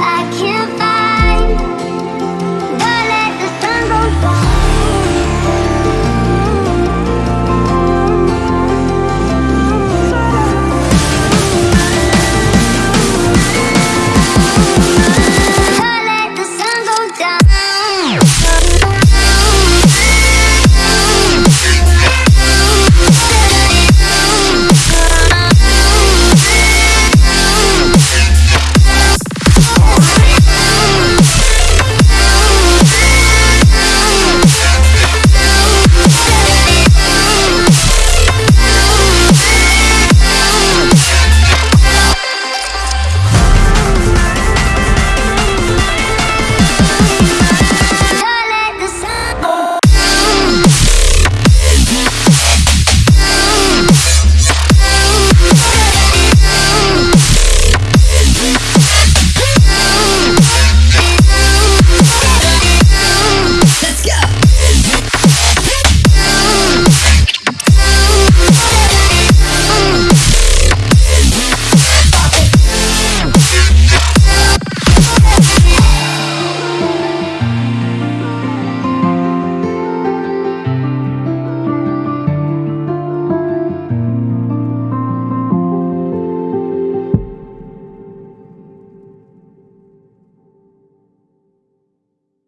I can't find